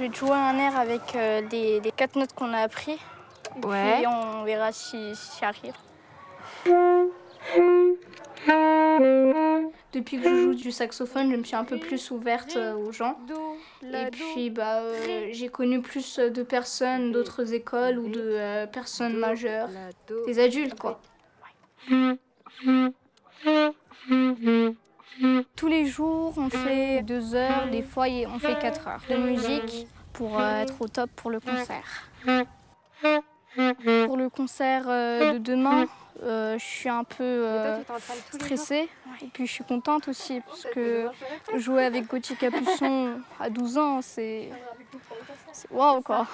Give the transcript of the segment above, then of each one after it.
Je vais te jouer un air avec euh, les, les quatre notes qu'on a appris. Et Ouais. puis on verra si si arrive. Depuis que je joue du saxophone, je me suis un peu plus ouverte euh, aux gens. Et puis bah, euh, j'ai connu plus de personnes d'autres écoles ou de euh, personnes majeures, des adultes quoi. Jours, on fait deux heures, des fois on fait quatre heures de musique pour euh, être au top pour le concert. Pour le concert euh, de demain, euh, je suis un peu euh, stressée et puis je suis contente aussi parce que jouer avec Gauthier Capuçon à 12 ans, c'est c'est waouh quoi.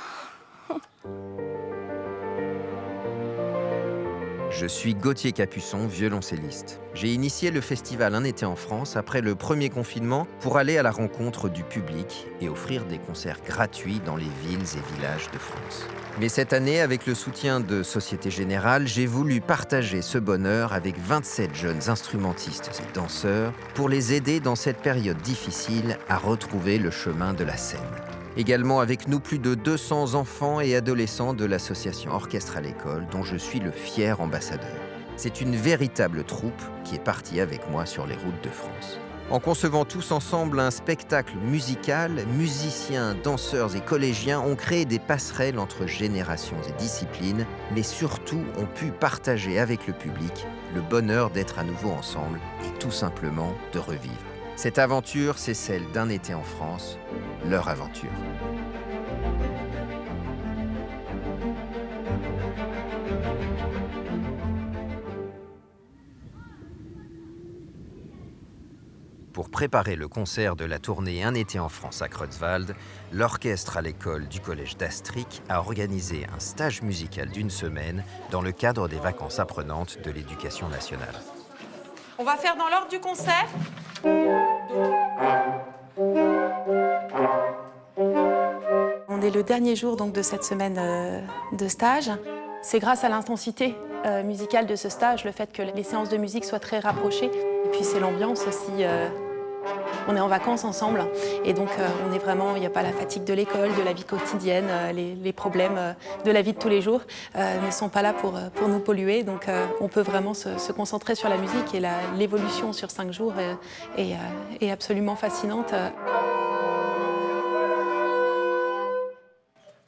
Je suis Gauthier Capuçon, violoncelliste. J'ai initié le festival Un été en France après le premier confinement pour aller à la rencontre du public et offrir des concerts gratuits dans les villes et villages de France. Mais cette année, avec le soutien de Société Générale, j'ai voulu partager ce bonheur avec 27 jeunes instrumentistes et danseurs pour les aider dans cette période difficile à retrouver le chemin de la scène. Également avec nous plus de 200 enfants et adolescents de l'association Orchestre à l'école dont je suis le fier ambassadeur. C'est une véritable troupe qui est partie avec moi sur les routes de France. En concevant tous ensemble un spectacle musical, musiciens, danseurs et collégiens ont créé des passerelles entre générations et disciplines, mais surtout ont pu partager avec le public le bonheur d'être à nouveau ensemble et tout simplement de revivre. Cette aventure, c'est celle d'un été en France, leur aventure. Pour préparer le concert de la tournée Un été en France à Creutzwald, l'orchestre à l'école du collège d'Astric a organisé un stage musical d'une semaine dans le cadre des vacances apprenantes de l'éducation nationale. On va faire dans l'ordre du concert. On est le dernier jour donc de cette semaine euh, de stage. C'est grâce à l'intensité euh, musicale de ce stage, le fait que les séances de musique soient très rapprochées. Et puis c'est l'ambiance aussi. euh, on est en vacances ensemble et donc euh, on est vraiment, il n'y a pas la fatigue de l'école, de la vie quotidienne, euh, les, les problèmes euh, de la vie de tous les jours ne sont pas là pour, pour nous polluer. Donc on peut vraiment se, se concentrer sur la musique et l'évolution sur cinq jours est, est absolument fascinante.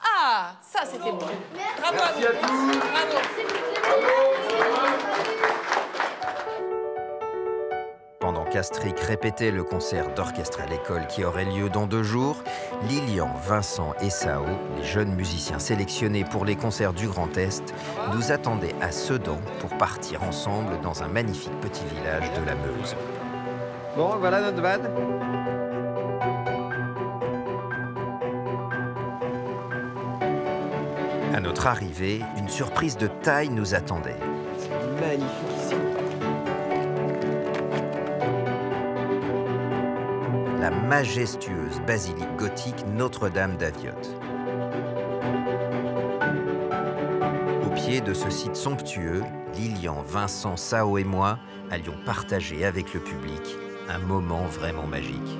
Ah, ça c'était bon. Bravo à vous. Bravo. Répétait le concert d'orchestre à l'école qui aurait lieu dans deux jours, Lilian, Vincent et Sao, les jeunes musiciens sélectionnés pour les concerts du Grand Est, nous attendaient à Sedan pour partir ensemble dans un magnifique petit village de la Meuse. Bon, voilà notre van. À notre arrivée, une surprise de taille nous attendait. Magnifique Majestueuse basilique gothique Notre-Dame d'Aviotte. Au pied de ce site somptueux, Lilian, Vincent, Sao et moi allions partager avec le public un moment vraiment magique.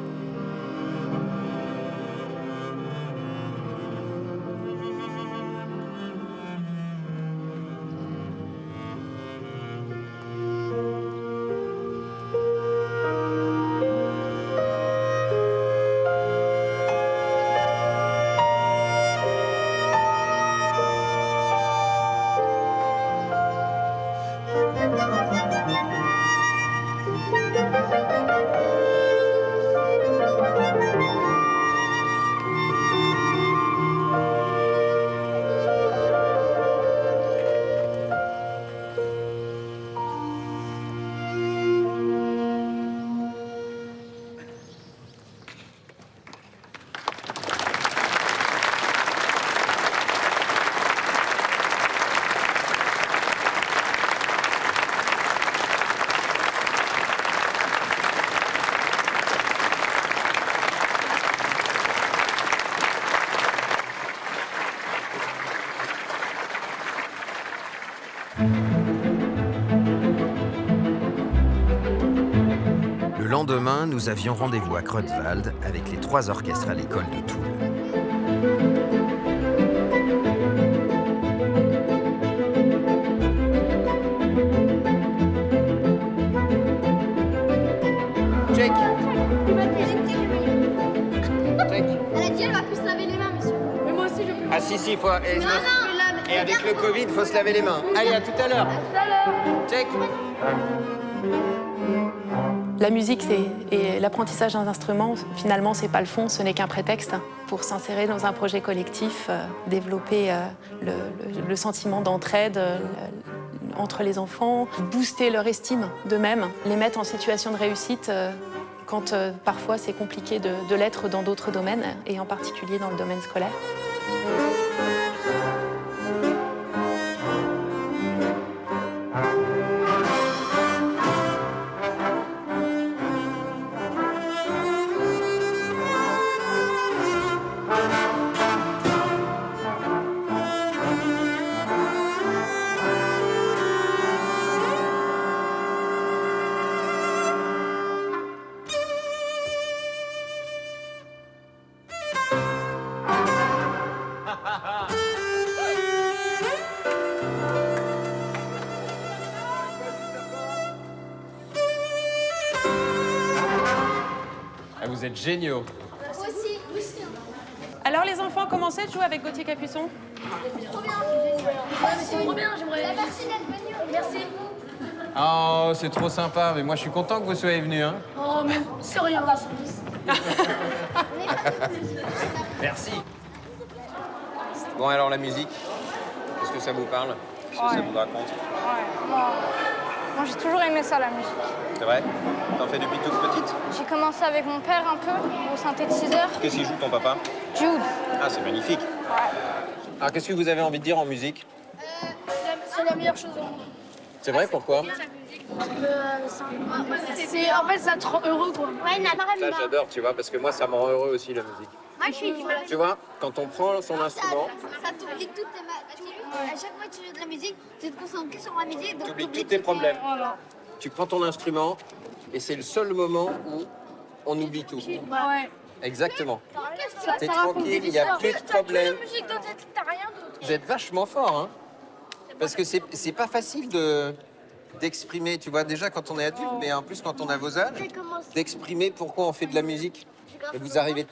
Le lendemain, nous avions rendez-vous à Croetwald avec les trois orchestres à l'école de Toulle. Elle a dit qu'elle va plus se laver les mains, monsieur. Mais moi aussi je veux laver. Ah si, si, elle et avec le Covid, faut se laver les mains. Allez, à tout à l'heure. Check. La musique et l'apprentissage d'un instrument, finalement, c'est pas le fond, ce n'est qu'un prétexte pour s'insérer dans un projet collectif, euh, développer euh, le, sentiment d'entraide euh, entre les enfants, booster leur estime d'eux-mêmes, les mettre en situation de réussite quand parfois c'est compliqué de l'être dans d'autres domaines, et en particulier dans le domaine scolaire. Êtes géniaux. Aussi, aussi. Alors, les enfants, commencez de jouer avec Gauthier Capuçon? Trop bien. C'est trop bien, j'aimerais. Merci d'être venu. Merci. Oh, c'est trop sympa, mais moi je suis content que vous soyez venus. Hein. Oh, mais c'est rien, Merci. Bon, alors la musique, qu'est-ce que ça vous parle? Qu'est-ce que ça vous raconte? Moi, j'ai toujours aimé ça, la musique. C'est vrai? T'en fais depuis toute petite J'ai commencé avec mon père un peu au synthétiseur. Qu'est-ce qu'il joue ton papa? Jude. Ah, c'est magnifique. Alors, qu'est-ce que vous avez envie de dire en musique? C'est la meilleure chose au monde. C'est vrai, pourquoi? C'est en fait ça te rend heureux quoi. Ouais, Ça, j'adore, tu vois, parce que moi, ça me rend heureux aussi, la musique. Moi je suis Tu vois, quand on prend son instrument, Ça t'oublie toutes tes mal. À chaque fois que tu joues de la musique, tu te concentres que sur la musique. donc t'oublies t'oublies tous tes problèmes. Tu prends ton instrument, et c'est le seul moment où on oublie tout. Ouais. Exactement. T'es tranquille, il n'y a plus de problème. musique dans ta tête, t'as rien d'autre. Vous êtes vachement fort, hein Parce que c'est c'est pas facile de d'exprimer, tu vois, déjà quand on est adulte, mais en plus quand on a vos âges, d'exprimer pourquoi on fait de la musique. Et vous arrivez...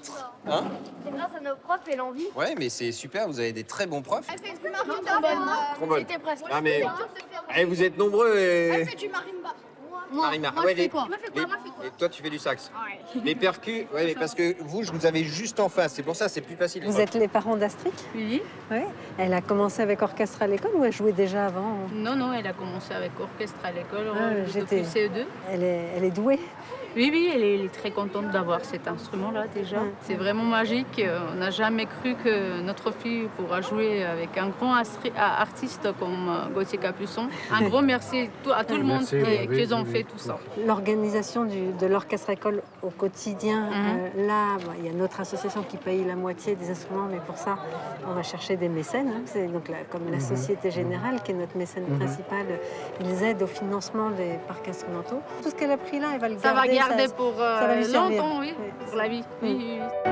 Hein C'est grâce à nos profs et l'envie. Ouais, mais c'est super, vous avez des très bons profs. Elle fait du marimba. Trombone. Ah, mais- Eh, vous êtes nombreux et... Elle fait du marimba. Moi, Marimar. moi Ouais, je fais les- quoi Moi, je fais quoi les- Moi, je fais quoi Et toi, tu fais du sax. Les percus, ouais, mais parce que vous, je vous avais juste en face. C'est pour ça, c'est plus facile. Vous êtes les parents d'Astrid? Oui. Oui. Elle a commencé avec orchestre à l'école ou elle jouait déjà avant? Non, non, elle a commencé avec orchestre à l'école Ah, euh, j'étais- depuis CE2. elle est, elle est douée. Oui, oui, elle est, elle est très contente d'avoir cet instrument-là déjà. C'est vraiment magique. Euh, On n'a jamais cru que notre fille pourra jouer avec un grand artiste comme euh, Gauthier Capuçon. Un gros merci tout- à tout le monde qui, qui ont fait tout ça. L'organisation de l'orchestre école au quotidien, Mhm. euh, là, bah, il y a notre association qui paye la moitié des instruments, mais pour ça, on va chercher des mécènes. hein. C'est donc la- comme la Société Générale, qui est notre mécène principal, ils aident au financement des parcs instrumentaux. Tout ce qu'elle a pris là, elle va le Ça va garder. Garder pour euh, ça va lui servir. longtemps, oui, Oui, pour la vie. Oui, oui, oui.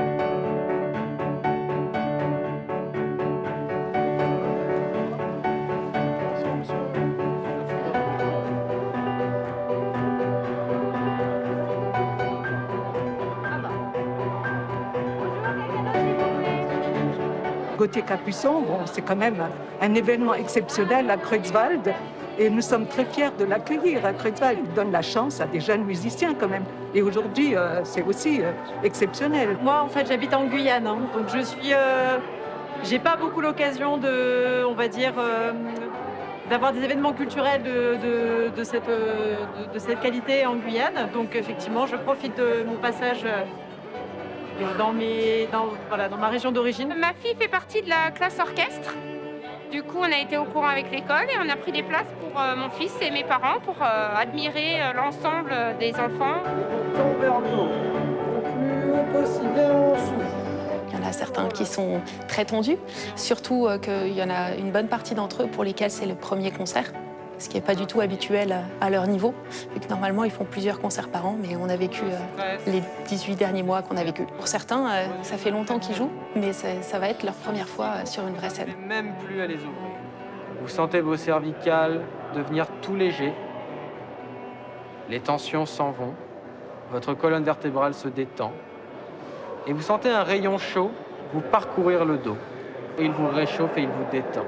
Gauthier Capuçon, bon, c'est quand même un événement exceptionnel à Creutzwald et nous sommes très fiers de l'accueillir à Creutzwald. Il donne la chance à des jeunes musiciens quand même. Et aujourd'hui, euh, c'est aussi euh, exceptionnel. Moi, en fait, j'habite en Guyane, hein. donc je suis. euh, J'ai pas beaucoup l'occasion de, on va dire, euh, d'avoir des événements culturels de, de- de cette, euh, de, de cette qualité en Guyane. Donc, effectivement, je profite de mon passage. euh, dans, mes, dans, voilà, dans ma région d'origine. Ma fille fait partie de la classe orchestre. Du coup, on a été au courant avec l'école et on a pris des places pour euh, mon fils et mes parents pour euh, admirer euh, l'ensemble des enfants. Il y en a certains qui sont très tendus, surtout euh, qu'il y en a une bonne partie d'entre eux pour lesquels c'est le premier concert, ce qui n'est pas du tout habituel à- leur niveau. Vu que normalement, ils font plusieurs concerts par an, mais on a vécu euh, les 18 derniers mois qu'on a vécu. Pour certains, euh, ça fait longtemps qu'ils jouent, mais ça va être leur première fois euh, sur une vraie scène. même plus à les ouvrir. Vous sentez vos cervicales devenir tout légers. Les tensions s'en vont. votre colonne vertébrale se détend. Et vous sentez un rayon chaud vous parcourir le dos. Il vous réchauffe et il vous détend.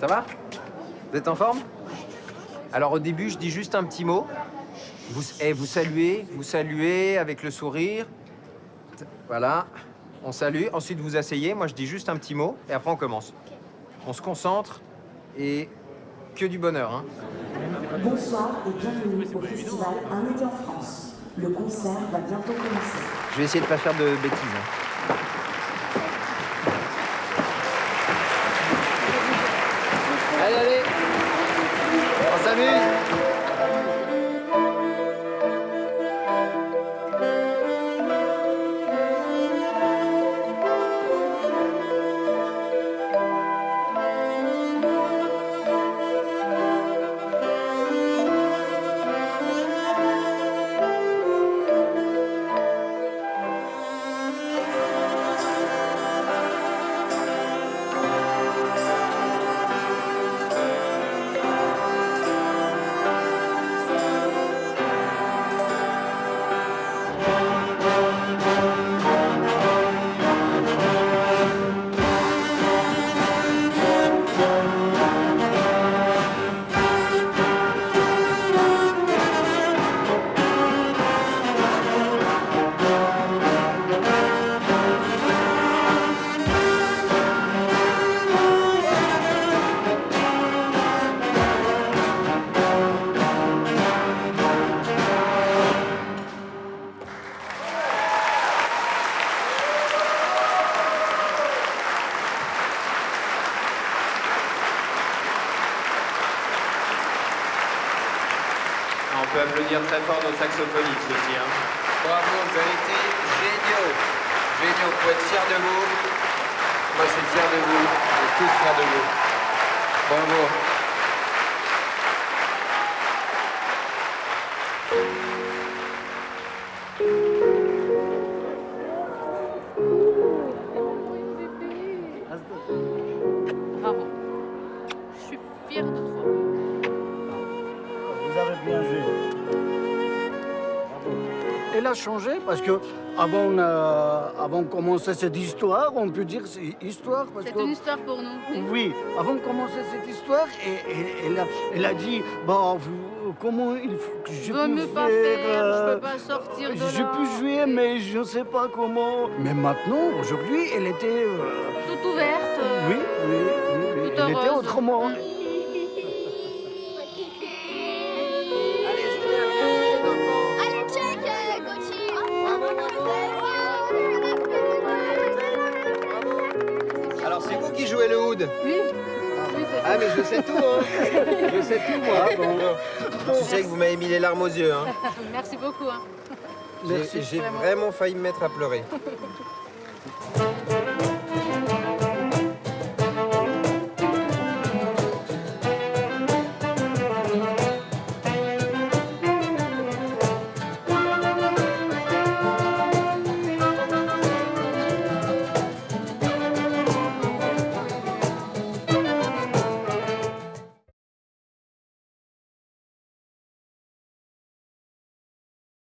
Ça va Vous êtes en forme? Alors au début, je dis juste un petit mot. Vous, eh, vous saluez, vous saluez avec le sourire. Voilà, on salue. Ensuite, vous asseyez. Moi, je dis juste un petit mot et après, on commence. On se concentre et que du bonheur. Hein. Bonsoir et bienvenue au festival Un été en France. Le concert va bientôt commencer. Je vais essayer de pas faire de bêtises. hein. Allez, allez On nos saxophonistes aussi. Hein. Bravo, vous avez été géniaux. Géniaux, vous être fiers de vous. Moi, je suis fier de vous. On est tous fiers de vous. Bravo. Elle a changé parce que avant, a- avant de commencer cette histoire, on peut dire c'est histoire parce C'est que une histoire pour nous. oui, avant de commencer cette histoire, et, et- elle, a, elle a dit bah vous, comment il faut que je Je peux ne peux pas faire, je euh, peux pas sortir de je là. peux jouer, mais je ne sais pas comment. Mais maintenant, aujourd'hui, elle était euh, Toute ouverte. euh, oui, oui, oui, oui, Toute elle était autrement. Je sais tout, hein Je sais tout, moi. Tu sais que vous m'avez mis les larmes aux yeux, hein Merci beaucoup. hein. J'ai- J'ai vraiment failli me mettre à pleurer.